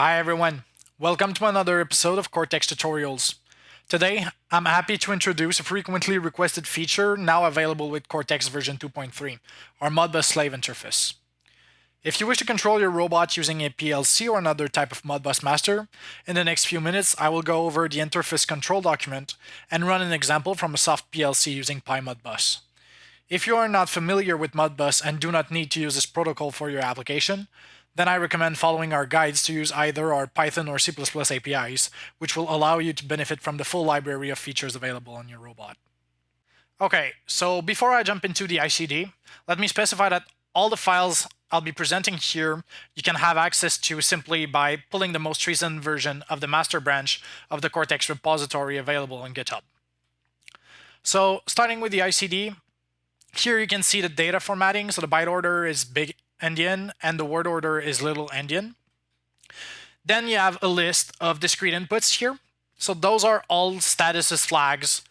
Hi everyone, welcome to another episode of Kortex Tutorials. Today, I'm happy to introduce a frequently requested feature now available with Kortex version 2.3, our Modbus slave interface. If you wish to control your robot using a PLC or another type of Modbus master, in the next few minutes I will go over the interface control document and run an example from a soft PLC using PyModbus. If you are not familiar with Modbus and do not need to use this protocol for your application, then I recommend following our guides to use either our Python or C++ APIs, which will allow you to benefit from the full library of features available on your robot. Okay, so before I jump into the ICD, let me specify that all the files I'll be presenting here you can have access to simply by pulling the most recent version of the master branch of the Kortex repository available on GitHub. So starting with the ICD, here you can see the data formatting. So the byte order is big endian and the word order is little endian. Then you have a list of discrete inputs here. So those are all statuses flags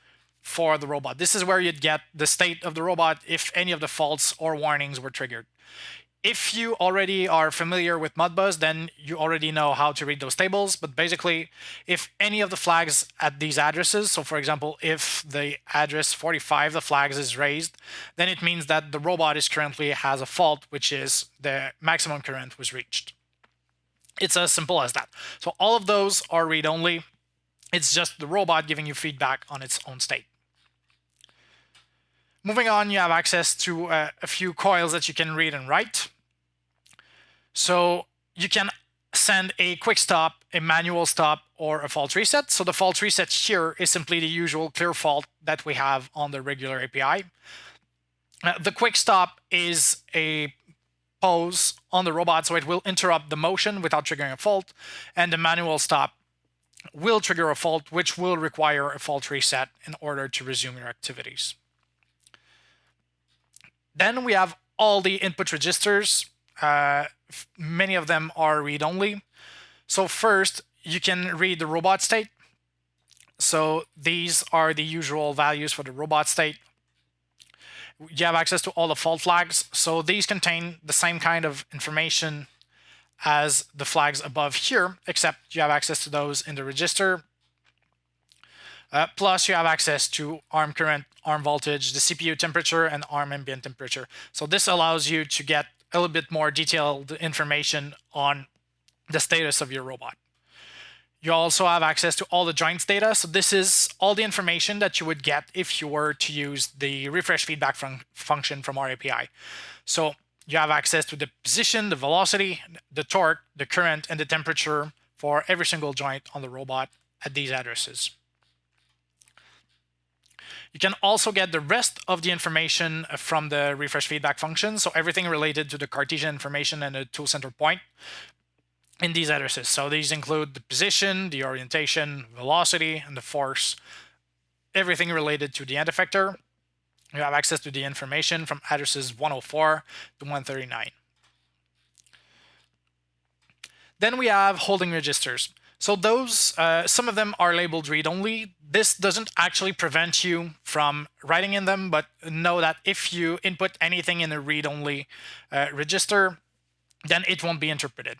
for the robot. This is where you'd get the state of the robot if any of the faults or warnings were triggered. If you already are familiar with Modbus, then you already know how to read those tables. But basically, if any of the flags at these addresses, so for example, if the address 45, the flags is raised, then it means that the robot is currently has a fault, which is the maximum current was reached. It's as simple as that. So all of those are read-only. It's just the robot giving you feedback on its own state. Moving on, you have access to uh, a few coils that you can read and write. So you can send a quick stop, a manual stop, or a fault reset. So the fault reset here is simply the usual clear fault that we have on the regular API. Uh, the quick stop is a pause on the robot, so it will interrupt the motion without triggering a fault. And the manual stop will trigger a fault, which will require a fault reset in order to resume your activities. Then we have all the input registers. Uh, many of them are read-only. So first, you can read the robot state. So these are the usual values for the robot state. You have access to all the fault flags. So these contain the same kind of information as the flags above here, except you have access to those in the register. Uh, plus, you have access to ARM current, ARM voltage, the CPU temperature, and ARM ambient temperature. So this allows you to get a little bit more detailed information on the status of your robot. You also have access to all the joints data. So this is all the information that you would get if you were to use the refresh feedback fun function from our API. So you have access to the position, the velocity, the torque, the current, and the temperature for every single joint on the robot at these addresses. You can also get the rest of the information uh, from the refresh feedback function. So everything related to the Cartesian information and the tool center point in these addresses. So these include the position, the orientation, velocity, and the force, everything related to the end effector. You have access to the information from addresses 104 to 139. Then we have holding registers. So those, uh, some of them are labeled read-only. This doesn't actually prevent you from writing in them, but know that if you input anything in a read-only uh, register, then it won't be interpreted.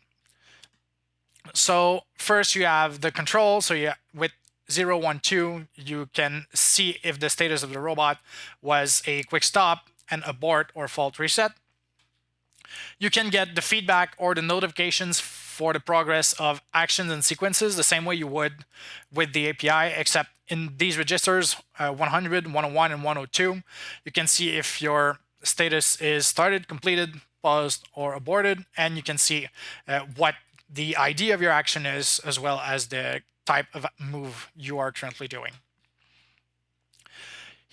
So first you have the control. So you, with 0, 1, 2, you can see if the status of the robot was a quick stop, an abort, or fault reset. You can get the feedback or the notifications for the progress of actions and sequences the same way you would with the API, except in these registers, uh, 100, 101, and 102, you can see if your status is started, completed, paused, or aborted, and you can see uh, what the ID of your action is, as well as the type of move you are currently doing.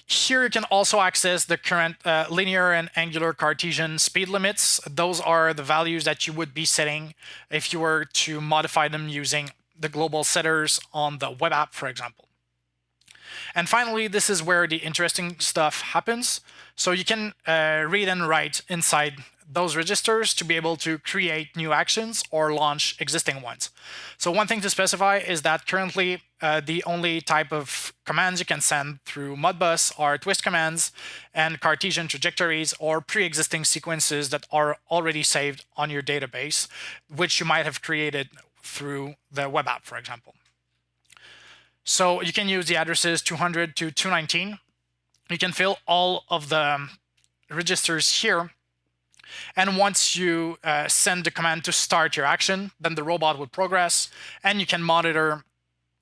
Here you can also access the current uh, linear and angular Cartesian speed limits. Those are the values that you would be setting if you were to modify them using the global setters on the web app, for example. And finally, this is where the interesting stuff happens. So you can uh, read and write inside those registers to be able to create new actions or launch existing ones. So one thing to specify is that currently uh, the only type of commands you can send through Modbus are twist commands and Cartesian trajectories or pre-existing sequences that are already saved on your database, which you might have created through the web app, for example. So you can use the addresses 200 to 219. You can fill all of the registers here. And once you uh, send the command to start your action, then the robot will progress and you can monitor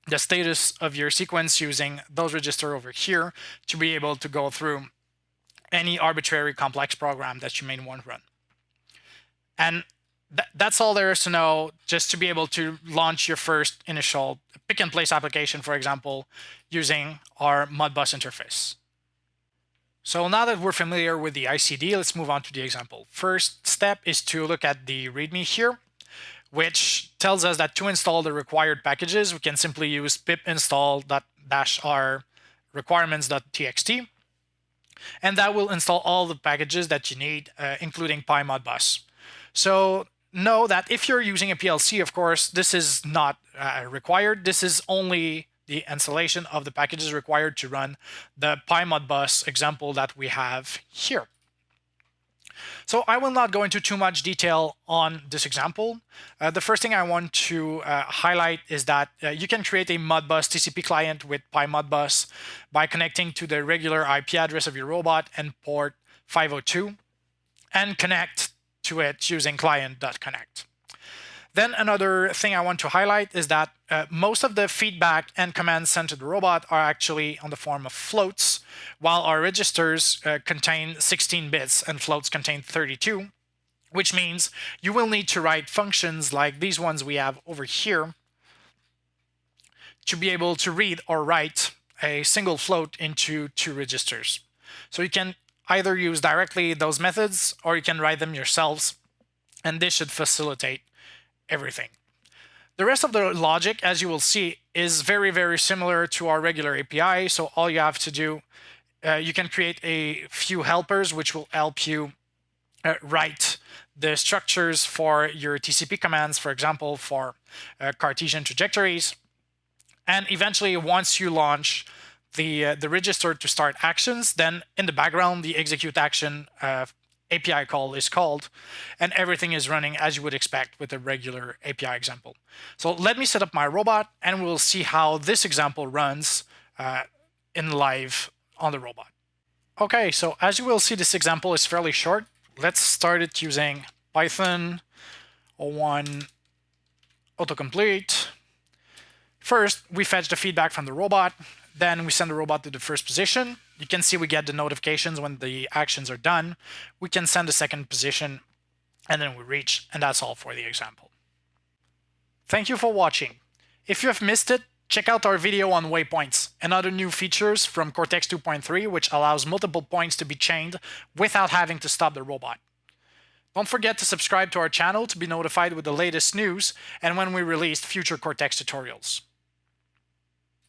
the status of your sequence using those register over here to be able to go through any arbitrary complex program that you may want to run. And th that's all there is to know just to be able to launch your first initial pick and place application, for example, using our Modbus interface. So now that we're familiar with the ICD, let's move on to the example. First step is to look at the README here, which tells us that to install the required packages, we can simply use pip install-r requirements.txt, and that will install all the packages that you need, uh, including PyModBus. So know that if you're using a PLC, of course, this is not uh, required. This is only the installation of the packages required to run the PyModBus example that we have here. So I will not go into too much detail on this example. Uh, the first thing I want to uh, highlight is that uh, you can create a Modbus TCP client with PyModBus by connecting to the regular IP address of your robot and port 502 and connect to it using client.connect. Then another thing I want to highlight is that uh, most of the feedback and commands sent to the robot are actually on the form of floats, while our registers uh, contain 16 bits and floats contain 32, which means you will need to write functions like these ones we have over here to be able to read or write a single float into two registers. So you can either use directly those methods or you can write them yourselves and this should facilitate everything. The rest of the logic, as you will see, is very, very similar to our regular API. So all you have to do, uh, you can create a few helpers which will help you uh, write the structures for your TCP commands, for example, for uh, Cartesian trajectories. And eventually, once you launch the, uh, the register to start actions, then in the background, the execute action uh, API call is called, and everything is running as you would expect with a regular API example. So let me set up my robot, and we'll see how this example runs uh, in live on the robot. Okay, so as you will see, this example is fairly short. Let's start it using Python 01 autocomplete. First, we fetch the feedback from the robot. Then we send the robot to the first position. You can see we get the notifications when the actions are done. We can send a second position and then we reach, and that's all for the example. Thank you for watching. If you have missed it, check out our video on waypoints and other new features from Kortex 2.3 which allows multiple points to be chained without having to stop the robot. Don't forget to subscribe to our channel to be notified with the latest news and when we release future Kortex tutorials.